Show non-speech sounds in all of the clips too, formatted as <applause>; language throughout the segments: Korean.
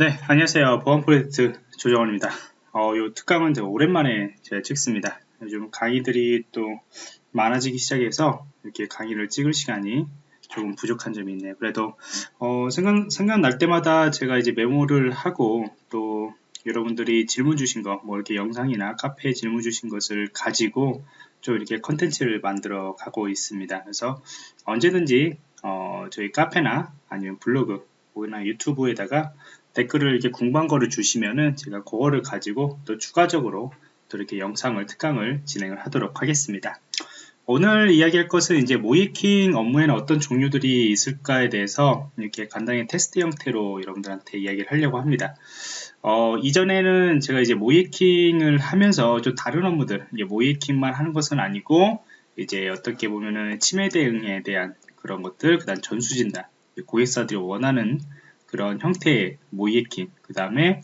네, 안녕하세요. 보안 프로젝트 조정원입니다. 어, 요 특강은 제가 오랜만에 제가 찍습니다. 요즘 강의들이 또 많아지기 시작해서 이렇게 강의를 찍을 시간이 조금 부족한 점이 있네요. 그래도 어, 생각, 생각날 때마다 제가 이제 메모를 하고 또 여러분들이 질문 주신 거, 뭐 이렇게 영상이나 카페에 질문 주신 것을 가지고 좀 이렇게 컨텐츠를 만들어 가고 있습니다. 그래서 언제든지 어, 저희 카페나 아니면 블로그, 뭐나 유튜브에다가 댓글을 이렇게 궁금한 를 주시면은 제가 그거를 가지고 또 추가적으로 또 이렇게 영상을 특강을 진행을 하도록 하겠습니다. 오늘 이야기할 것은 이제 모이킹 업무에는 어떤 종류들이 있을까에 대해서 이렇게 간단히 테스트 형태로 여러분들한테 이야기를 하려고 합니다. 어, 이전에는 제가 이제 모이킹을 하면서 좀 다른 업무들, 모이킹만 하는 것은 아니고 이제 어떻게 보면은 치매 대응에 대한 그런 것들, 그 다음 전수진단, 고객사들이 원하는 그런 형태의 모이에킹 그 다음에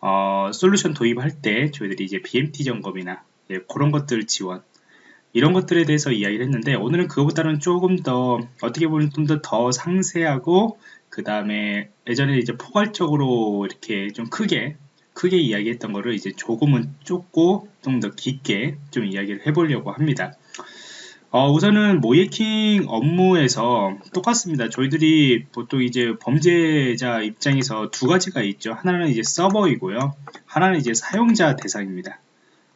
어, 솔루션 도입할 때 저희들이 이제 BMT 점검이나 예, 그런 것들 지원 이런 것들에 대해서 이야기를 했는데 오늘은 그거보다는 조금 더 어떻게 보면 좀 더 더 상세하고 그 다음에 예전에 이제 포괄적으로 이렇게 좀 크게 크게 이야기했던 거를 이제 조금은 좁고 좀 더 깊게 좀 이야기를 해보려고 합니다. 어, 우선은 모이킹 업무에서 똑같습니다. 저희들이 보통 이제 범죄자 입장에서 두 가지가 있죠. 하나는 이제 서버이고요. 하나는 이제 사용자 대상입니다.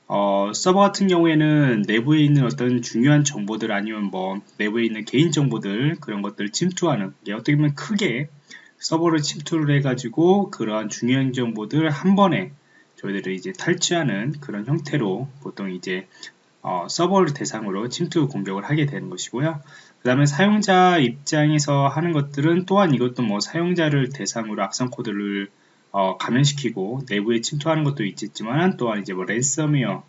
어, 서버 같은 경우에는 내부에 있는 어떤 중요한 정보들 아니면 뭐 내부에 있는 개인 정보들 그런 것들을 침투하는 어떻게 보면 크게 서버를 침투를 해가지고 그러한 중요한 정보들 한 번에 저희들이 이제 탈취하는 그런 형태로 보통 이제 어, 서버를 대상으로 침투 공격을 하게 되는 것이고요. 그 다음에 사용자 입장에서 하는 것들은 또한 이것도 뭐 사용자를 대상으로 악성 코드를 어, 감염시키고 내부에 침투하는 것도 있겠지만 또한 이제 뭐 랜섬웨어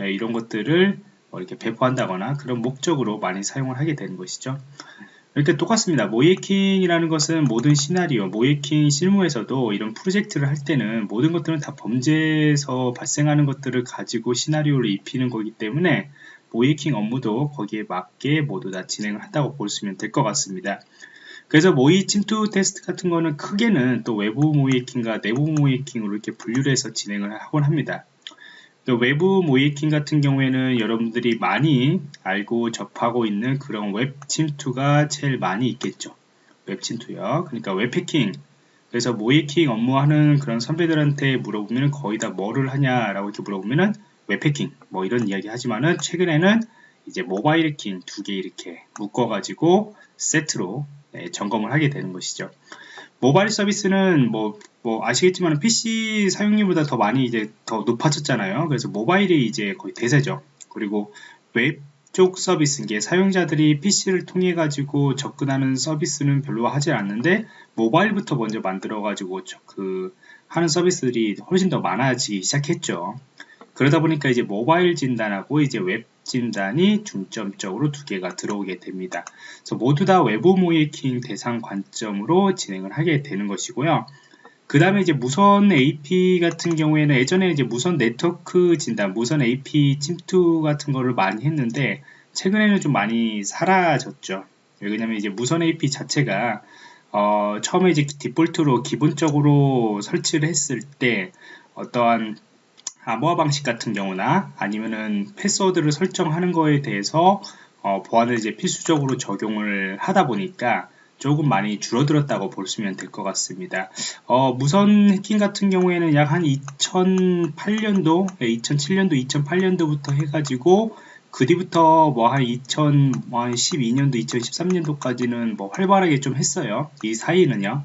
예, 이런 것들을 뭐 이렇게 배포한다거나 그런 목적으로 많이 사용을 하게 되는 것이죠. 이렇게 똑같습니다. 모이킹이라는 것은 모든 시나리오, 모이킹 실무에서도 이런 프로젝트를 할 때는 모든 것들은 다 범죄에서 발생하는 것들을 가지고 시나리오를 입히는 거기 때문에 모의해킹 업무도 거기에 맞게 모두 다 진행을 한다고 보시면 될 것 같습니다. 그래서 모의 침투 테스트 같은 거는 크게는 또 외부 모의해킹과 내부 모의해킹으로 이렇게 분류를 해서 진행을 하곤 합니다. 외부 모의해킹 같은 경우에는 여러분들이 많이 알고 접하고 있는 그런 웹 침투가 제일 많이 있겠죠. 웹 침투요. 그러니까 웹 해킹. 그래서 모의해킹 업무하는 그런 선배들한테 물어보면 거의 다 뭐를 하냐라고 이렇게 물어보면은 웹 해킹 뭐 이런 이야기 하지만은 최근에는 이제 모바일 해킹 두 개 이렇게 묶어가지고 세트로 네, 점검을 하게 되는 것이죠. 모바일 서비스는 뭐, 뭐 아시겠지만 PC 사용률보다 더 많이 이제 더 높아졌잖아요. 그래서 모바일이 이제 거의 대세죠. 그리고 웹 쪽 서비스, 게 사용자들이 PC를 통해 가지고 접근하는 서비스는 별로 하지 않는데 모바일부터 먼저 만들어 가지고 그 하는 서비스들이 훨씬 더 많아지기 시작했죠. 그러다 보니까 이제 모바일 진단하고 이제 웹 진단이 중점적으로 두 개가 들어오게 됩니다. 그래서 모두 다 외부 모의해킹 대상 관점으로 진행을 하게 되는 것이고요. 그 다음에 이제 무선 AP 같은 경우에는 예전에 이제 무선 네트워크 진단, 무선 AP 침투 같은 거를 많이 했는데 최근에는 좀 많이 사라졌죠. 왜냐면 이제 무선 AP 자체가 어, 처음에 이제 디폴트로 기본적으로 설치를 했을 때 어떠한 암호화 방식 같은 경우나 아니면은 패스워드를 설정하는 거에 대해서 어, 보안을 이제 필수적으로 적용을 하다 보니까 조금 많이 줄어들었다고 보시면 될 것 같습니다. 어, 무선 해킹 같은 경우에는 약 한 2008년도, 2007년도, 2008년도부터 해가지고 그 뒤부터 뭐 한 2012년도, 2013년도까지는 뭐 활발하게 좀 했어요. 이 사이는요.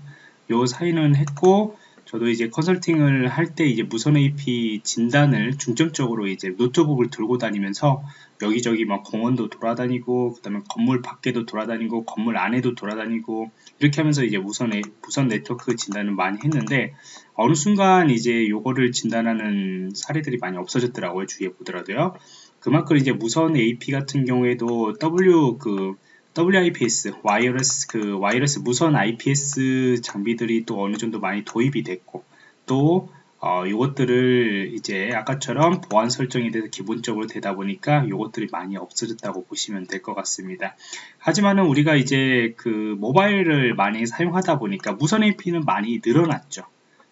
요 사이는 했고 저도 이제 컨설팅을 할 때 이제 무선 AP 진단을 중점적으로 이제 노트북을 들고 다니면서 여기저기 막 공원도 돌아다니고 그다음에 건물 밖에도 돌아다니고 건물 안에도 돌아다니고 이렇게 하면서 이제 무선 무선 네트워크 진단을 많이 했는데 어느 순간 이제 요거를 진단하는 사례들이 많이 없어졌더라고요 주위에 보더라도요. 그만큼 이제 무선 AP 같은 경우에도 W 그 WIPS, wireless, 그 wireless 무선 IPS 장비들이 또 어느 정도 많이 도입이 됐고, 또, 어, 이것들을 이제 아까처럼 보안 설정이 돼서 기본적으로 되다 보니까 이것들이 많이 없어졌다고 보시면 될 것 같습니다. 하지만은 우리가 이제 그 모바일을 많이 사용하다 보니까 무선 AP는 많이 늘어났죠.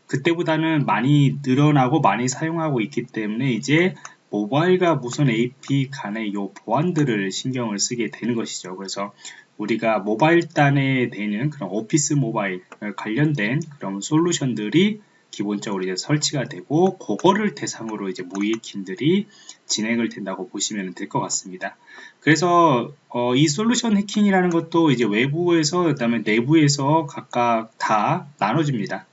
그때보다는 많이 늘어나고 많이 사용하고 있기 때문에 이제 모바일과 무선 AP 간의 요 보안들을 신경을 쓰게 되는 것이죠. 그래서 우리가 모바일 단에 되는 그런 오피스 모바일 관련된 그런 솔루션들이 기본적으로 이제 설치가 되고 그거를 대상으로 이제 모의해킹들이 진행을 된다고 보시면 될 것 같습니다. 그래서 어, 이 솔루션 해킹이라는 것도 이제 외부에서 그다음에 내부에서 각각 다 나눠집니다.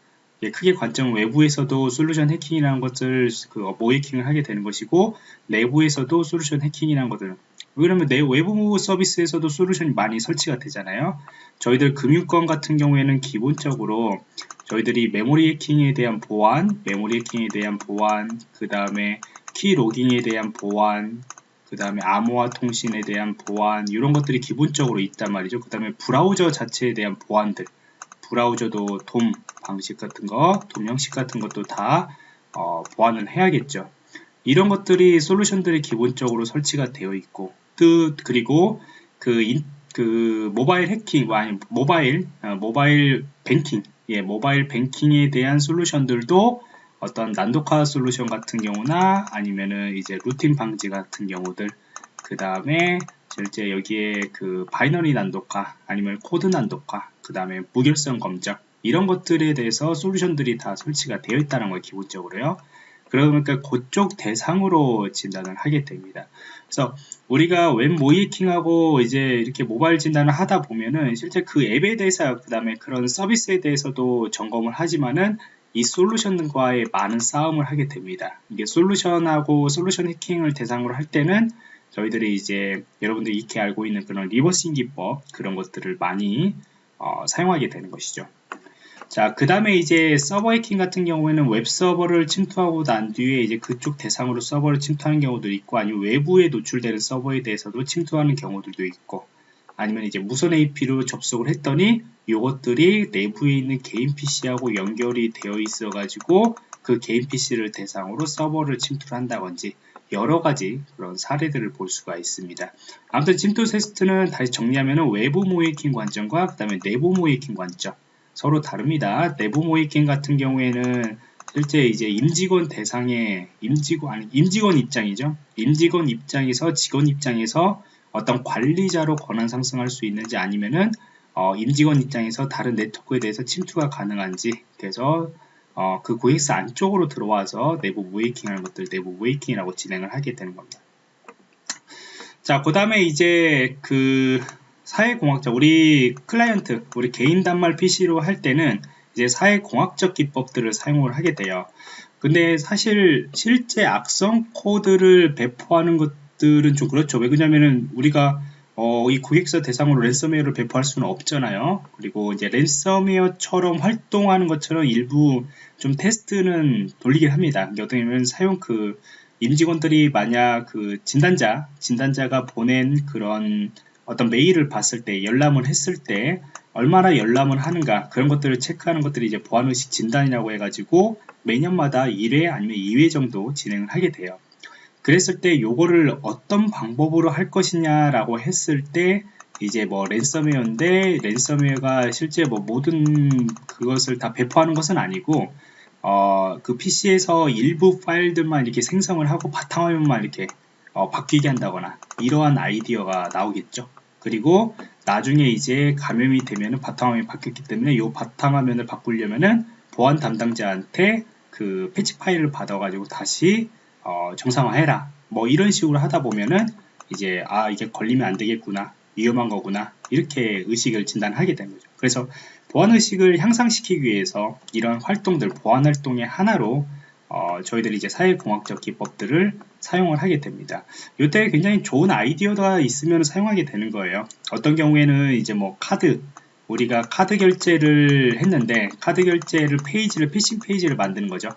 예, 크게 관점은 외부에서도 솔루션 해킹이라는 것을 그 모의해킹을 하게 되는 것이고 내부에서도 솔루션 해킹이라는 것들 왜냐면 내 외부 서비스에서도 솔루션이 많이 설치가 되잖아요. 저희들 금융권 같은 경우에는 기본적으로 저희들이 메모리 해킹에 대한 보안, 메모리 해킹에 대한 보안, 그 다음에 key logging에 대한 보안, 그 다음에 암호화 통신에 대한 보안 이런 것들이 기본적으로 있단 말이죠. 그 다음에 브라우저 자체에 대한 보안들 브라우저도 DOM 방식 같은 거, DOM 형식 같은 것도 다 어, 보완을 해야겠죠. 이런 것들이 솔루션들이 기본적으로 설치가 되어 있고 또 그리고 그, 인, 그 모바일 해킹 아니 모바일 어, 모바일 뱅킹 예 모바일 뱅킹에 대한 솔루션들도 어떤 난독화 솔루션 같은 경우나 아니면은 이제 rooting 방지 같은 경우들 그 다음에 실제 여기에 그 binary 난독화 아니면 코드 난독화 그 다음에 무결성 검증 이런 것들에 대해서 솔루션들이 다 설치가 되어 있다는 거예요 기본적으로요. 그러니까 그쪽 대상으로 진단을 하게 됩니다. 그래서 우리가 웹 모의해킹하고 이제 이렇게 모바일 진단을 하다 보면은 실제 그 앱에 대해서 그 다음에 그런 서비스에 대해서도 점검을 하지만은 이 솔루션과의 많은 싸움을 하게 됩니다. 이게 솔루션하고 솔루션 해킹을 대상으로 할 때는 저희들이 이제 여러분들이 익히 알고 있는 그런 reversing 기법 그런 것들을 많이 어, 사용하게 되는 것이죠. 자, 그 다음에 이제 서버 해킹 같은 경우에는 웹 서버를 침투하고 난 뒤에 이제 그쪽 대상으로 서버를 침투하는 경우도 있고 아니면 외부에 노출되는 서버에 대해서도 침투하는 경우들도 있고 아니면 이제 무선 AP로 접속을 했더니 이것들이 내부에 있는 개인 PC하고 연결이 되어 있어 가지고 그 개인 PC를 대상으로 서버를 침투를 한다든지 여러 가지 그런 사례들을 볼 수가 있습니다. 아무튼 침투 테스트는 다시 정리하면 외부 모이킹 관점과 그 다음에 내부 모이킹 관점 서로 다릅니다. 내부 모이킹 같은 경우에는 실제 이제 임직원 대상의 임직원 아니 임직원 입장이죠. 임직원 입장에서 직원 입장에서 어떤 관리자로 권한 상승할 수 있는지 아니면은 어, 임직원 입장에서 다른 네트워크에 대해서 침투가 가능한지 그래서 어, 그 고객사 안쪽으로 들어와서 내부 모이킹 하는 것들 내부 모이킹이라고 진행을 하게 되는 겁니다. 자, 그 다음에 이제 그 사회공학자, 우리 클라이언트, 우리 개인 단말 PC로 할 때는 이제 사회공학적 기법들을 사용을 하게 돼요. 근데 사실 실제 악성 코드를 배포하는 것들은 좀 그렇죠. 왜 그러냐면은 우리가 어, 이 고객사 대상으로 랜섬웨어를 배포할 수는 없잖아요. 그리고 이제 랜섬웨어처럼 활동하는 것처럼 일부 좀 테스트는 돌리긴 합니다. 어떻게 보면 사용 그 임직원들이 만약 그 진단자, 진단자가 보낸 그런 어떤 메일을 봤을 때, 열람을 했을 때 얼마나 열람을 하는가 그런 것들을 체크하는 것들이 이제 보안의식 진단이라고 해가지고 매년마다 1회 아니면 2회 정도 진행을 하게 돼요. 그랬을 때 요거를 어떤 방법으로 할 것이냐라고 했을 때 이제 뭐 랜섬웨어인데 랜섬웨어가 실제 뭐 모든 그것을 다 배포하는 것은 아니고 어, 그 PC에서 일부 파일들만 이렇게 생성을 하고 바탕화면만 이렇게 어, 바뀌게 한다거나 이러한 아이디어가 나오겠죠. 그리고 나중에 이제 감염이 되면은 바탕화면이 바뀌었기 때문에 이 바탕화면을 바꾸려면은 보안 담당자한테 그 패치 파일을 받아가지고 다시 어, 정상화해라. 뭐 이런 식으로 하다 보면은 이제 아 이게 걸리면 안 되겠구나 위험한 거구나 이렇게 의식을 진단하게 되는 거죠. 그래서 보안 의식을 향상시키기 위해서 이런 활동들 보안 활동의 하나로 어, 저희들이 이제 사회공학적 기법들을 사용을 하게 됩니다. 이때 굉장히 좋은 아이디어가 있으면 사용하게 되는 거예요. 어떤 경우에는 이제 뭐 카드 우리가 카드 결제를 했는데 카드 결제를 페이지를 피싱 페이지를 만드는 거죠.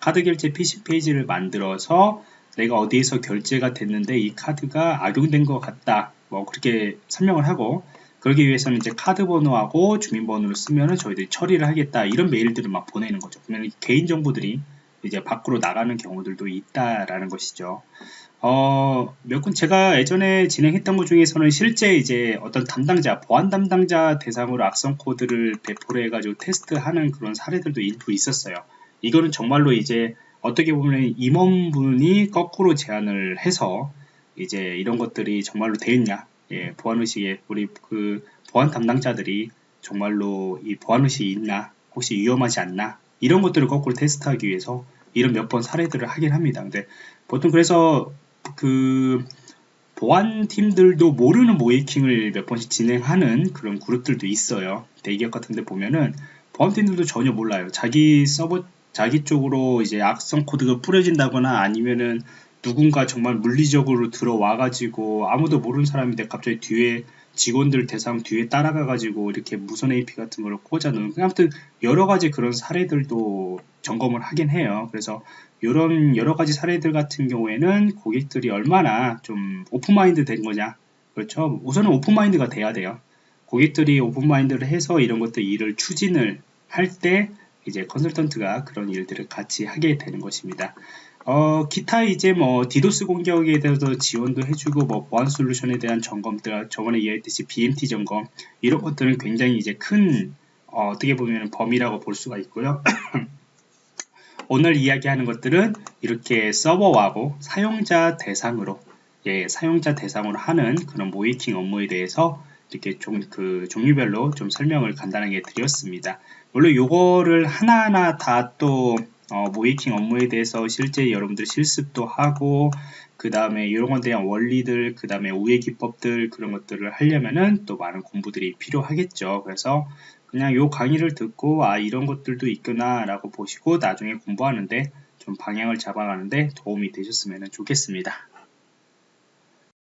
카드 결제 피싱 페이지를 만들어서 내가 어디에서 결제가 됐는데 이 카드가 악용된 것 같다. 뭐 그렇게 설명을 하고 그러기 위해서는 이제 카드 번호하고 주민번호를 쓰면은 저희들이 처리를 하겠다. 이런 메일들을 막 보내는 거죠. 그러면 개인 정보들이 이제 밖으로 나가는 경우들도 있다라는 것이죠. 어, 몇 군 제가 예전에 진행했던 것 중에서는 실제 이제 어떤 담당자, 보안 담당자 대상으로 악성 코드를 배포를 해가지고 테스트하는 그런 사례들도 일부 있었어요. 이거는 정말로 이제 어떻게 보면 임원분이 거꾸로 제안을 해서 이제 이런 것들이 정말로 되겠냐 예, 보안의식에 우리 그 보안 담당자들이 정말로 이 보안의식이 있나 혹시 위험하지 않나 이런 것들을 거꾸로 테스트하기 위해서 이런 몇 번 사례들을 하긴 합니다. 근데 보통 그래서 그 보안팀들도 모르는 모이킹을 몇 번씩 진행하는 그런 그룹들도 있어요. 대기업 같은 데 보면은 보안팀들도 전혀 몰라요. 자기 서버 자기 쪽으로 이제 악성 코드가 뿌려진다거나 아니면은 누군가 정말 물리적으로 들어와 가지고 아무도 모르는 사람인데 갑자기 뒤에 직원들 대상 뒤에 따라가 가지고 이렇게 무선 AP 같은 걸 꽂아 놓은. 아무튼 여러 가지 그런 사례들도 점검을 하긴 해요. 그래서 이런 여러 가지 사례들 같은 경우에는 고객들이 얼마나 좀 open mind 된 거냐. 그렇죠? 우선은 open mind가 돼야 돼요. 고객들이 open mind를 해서 이런 것들 일을 추진을 할 때 이제 컨설턴트가 그런 일들을 같이 하게 되는 것입니다. 어, 기타 이제 뭐 디도스 공격에 대해서 지원도 해주고 뭐 보안 솔루션에 대한 점검들 저번에 이야기했듯이 BMT 점검 이런 것들은 굉장히 이제 큰 어, 떻게 보면 범위라고 볼 수가 있고요. <clears throat> 오늘 이야기하는 것들은 이렇게 서버하고 사용자 대상으로 예, 사용자 대상으로 하는 그런 모이킹 업무에 대해서 이렇게 좀그 종류별로 좀 설명을 간단하게 드렸습니다. 물론 요거를 하나하나 다또 어, 모이킹 업무에 대해서 실제 여러분들 실습도 하고 그 다음에 이런 것에 대한 원리들 그 다음에 우회 기법들 그런 것들을 하려면은 또 많은 공부들이 필요하겠죠 그래서 그냥 요 강의를 듣고 아 이런 것들도 있구나 라고 보시고 나중에 공부하는데 좀 방향을 잡아가는데 도움이 되셨으면 좋겠습니다